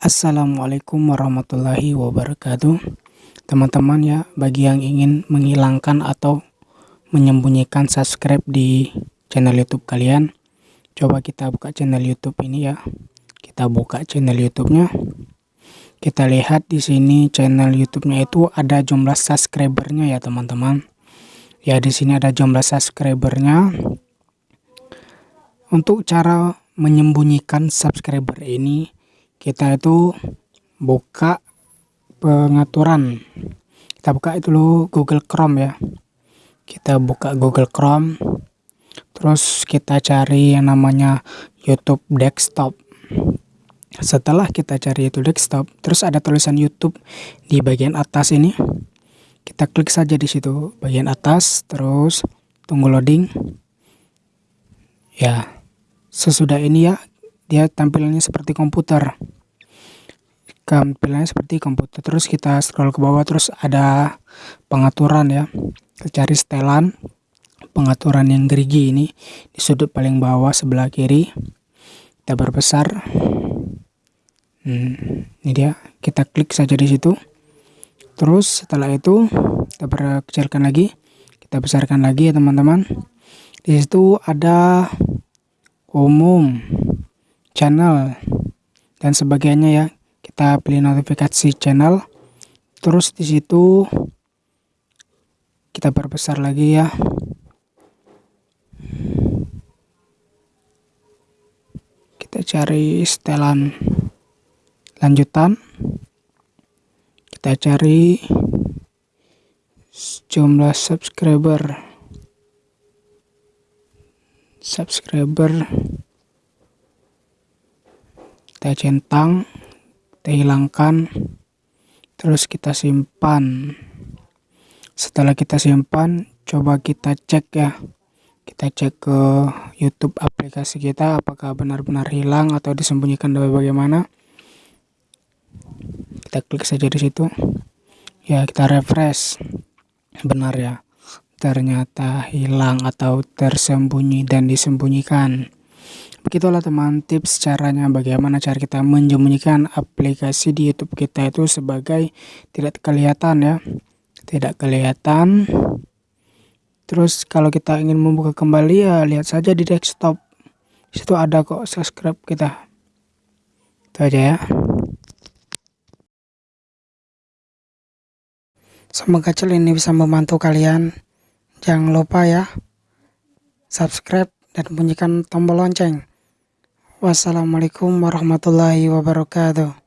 Assalamualaikum warahmatullahi wabarakatuh. Teman-teman ya bagi yang ingin menghilangkan atau menyembunyikan subscribe di channel youtube kalian Coba kita buka channel youtube ini ya. Kita buka channel youtube-nya. Kita lihat di sini channel youtube-nya itu ada jumlah subscribernya ya teman-teman. Ya di sini ada jumlah subscribernya. Untuk cara menyembunyikan subscriber ini kita itu buka pengaturan. Kita buka itu lo Google Chrome ya. Kita buka Google Chrome terus kita cari yang namanya YouTube desktop. Setelah kita cari itu desktop terus ada tulisan YouTube di bagian atas ini kita klik saja di situ bagian atas terus tunggu loading. Ya sesudah ini ya dia tampilannya seperti komputer tampilannya seperti komputer terus kita scroll ke bawah terus ada pengaturan ya. Cari setelan pengaturan yang gerigi ini di sudut paling bawah sebelah kiri. Kita perbesar hmm, ini dia. Kita klik saja di situ. Terus setelah itu kita perkecilkan lagi. Kita besarkan lagi ya teman-teman. Di situ ada umum channel dan sebagainya ya kita pilih notifikasi channel. Terus di situ kita perbesar lagi ya. Kita cari setelan lanjutan. Kita cari jumlah subscriber. Subscriber. Kita centang kita hilangkan terus kita simpan. Setelah kita simpan coba kita cek ya. Kita cek ke YouTube aplikasi kita apakah benar-benar hilang atau disembunyikan dari bagaimana. Kita klik saja di situ. Ya kita refresh. Benar ya. Ternyata hilang atau tersembunyi dan disembunyikan Begitulah teman tips caranya bagaimana cara kita menyembunyikan aplikasi di YouTube kita itu sebagai tidak kelihatan ya. Tidak kelihatan. Terus kalau kita ingin membuka kembali ya lihat saja di desktop. Situ ada kok subscribe kita. Itu aja ya. Semoga channel ini bisa membantu kalian. Jangan lupa ya subscribe dan bunyikan tombol lonceng. Wassalamualaikum warahmatullahi wabarakatuh.